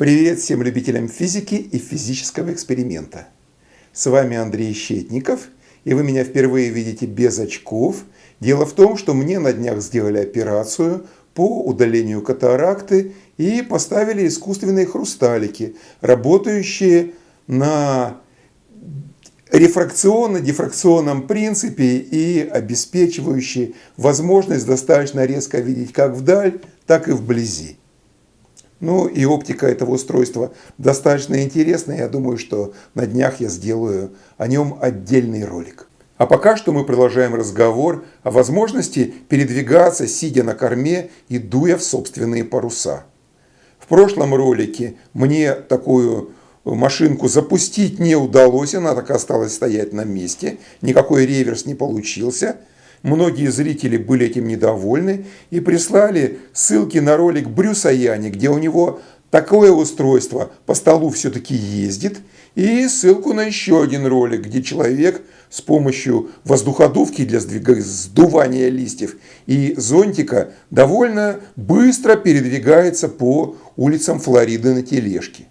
Привет всем любителям физики и физического эксперимента. С вами Андрей Щетников, и вы меня впервые видите без очков. Дело в том, что мне на днях сделали операцию по удалению катаракты и поставили искусственные хрусталики, работающие на рефракционно-дифракционном принципе и обеспечивающие возможность достаточно резко видеть как вдаль, так и вблизи. Ну и оптика этого устройства достаточно интересная. Я думаю, что на днях я сделаю о нем отдельный ролик. А пока что мы продолжаем разговор о возможности передвигаться, сидя на корме и дуя в собственные паруса. В прошлом ролике мне такую машинку запустить не удалось, она так осталась стоять на месте, никакой реверс не получился – Многие зрители были этим недовольны и прислали ссылки на ролик Брюса Яни, где у него такое устройство по столу все-таки ездит, и ссылку на еще один ролик, где человек с помощью воздуходувки для сдувания листьев и зонтика довольно быстро передвигается по улицам Флориды на тележке.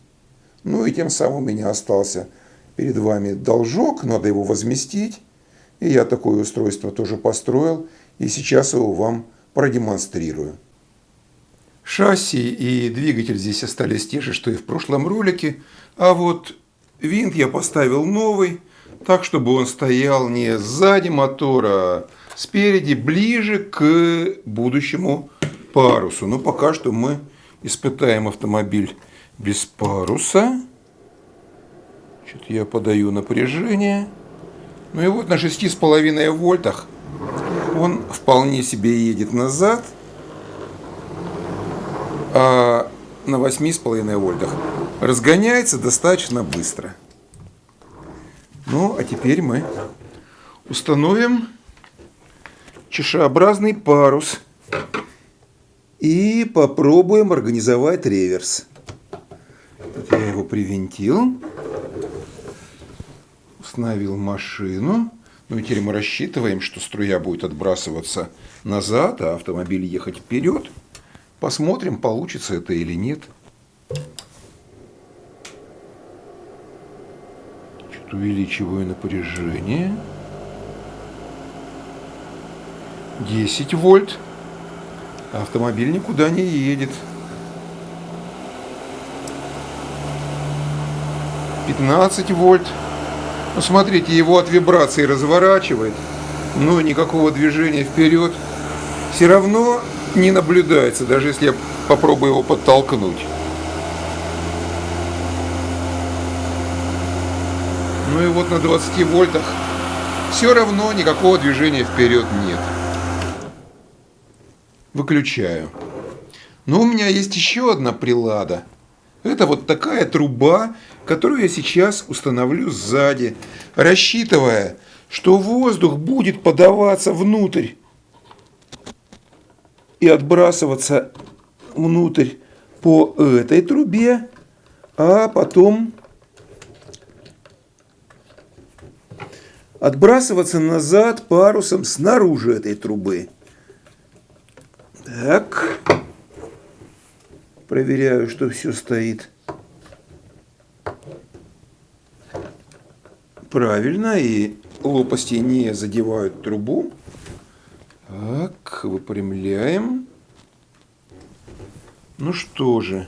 Ну и тем самым у меня остался перед вами должок, надо его возместить. И я такое устройство тоже построил, и сейчас его вам продемонстрирую. Шасси и двигатель здесь остались те же, что и в прошлом ролике, а вот винт я поставил новый, так, чтобы он стоял не сзади мотора, а спереди, ближе к будущему парусу. Но пока что мы испытаем автомобиль без паруса. Что-то я подаю напряжение. Ну и вот на 6,5 вольтах он вполне себе едет назад, а на 8,5 вольтах разгоняется достаточно быстро. Ну, а теперь мы установим чешеобразный парус и попробуем организовать реверс. Вот я его привинтил остановил машину. Ну и теперь мы рассчитываем, что струя будет отбрасываться назад, а автомобиль ехать вперед. Посмотрим, получится это или нет. Чуть увеличиваю напряжение. 10 вольт. Автомобиль никуда не едет. 15 вольт. Смотрите, его от вибрации разворачивает, но никакого движения вперед все равно не наблюдается, даже если я попробую его подтолкнуть. Ну и вот на 20 вольтах все равно никакого движения вперед нет. Выключаю. Но у меня есть еще одна прилада – это вот такая труба, которую я сейчас установлю сзади, рассчитывая, что воздух будет подаваться внутрь и отбрасываться внутрь по этой трубе, а потом отбрасываться назад парусом снаружи этой трубы. Так. Проверяю, что все стоит правильно и лопасти не задевают трубу. Так, выпрямляем. Ну что же,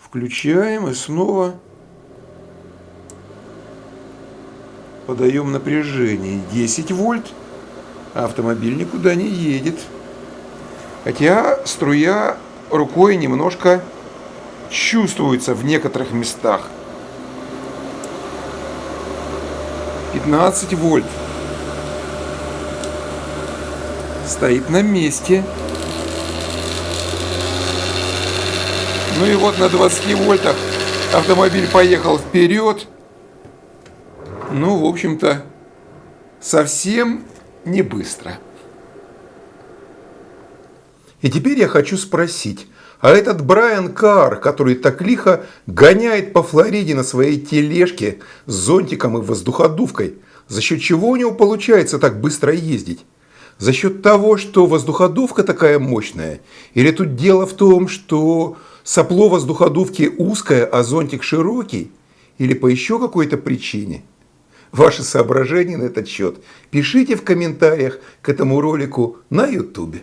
включаем и снова подаем напряжение. 10 вольт. Автомобиль никуда не едет. Хотя струя рукой немножко чувствуется в некоторых местах. 15 вольт. Стоит на месте. Ну и вот на 20 вольтах автомобиль поехал вперед. Ну, в общем-то, совсем не быстро. И теперь я хочу спросить, а этот Брайан Карр, который так лихо гоняет по Флориде на своей тележке с зонтиком и воздуходувкой, за счет чего у него получается так быстро ездить? За счет того, что воздуходувка такая мощная? Или тут дело в том, что сопло воздуходувки узкое, а зонтик широкий? Или по еще какой-то причине? Ваши соображения на этот счет пишите в комментариях к этому ролику на YouTube.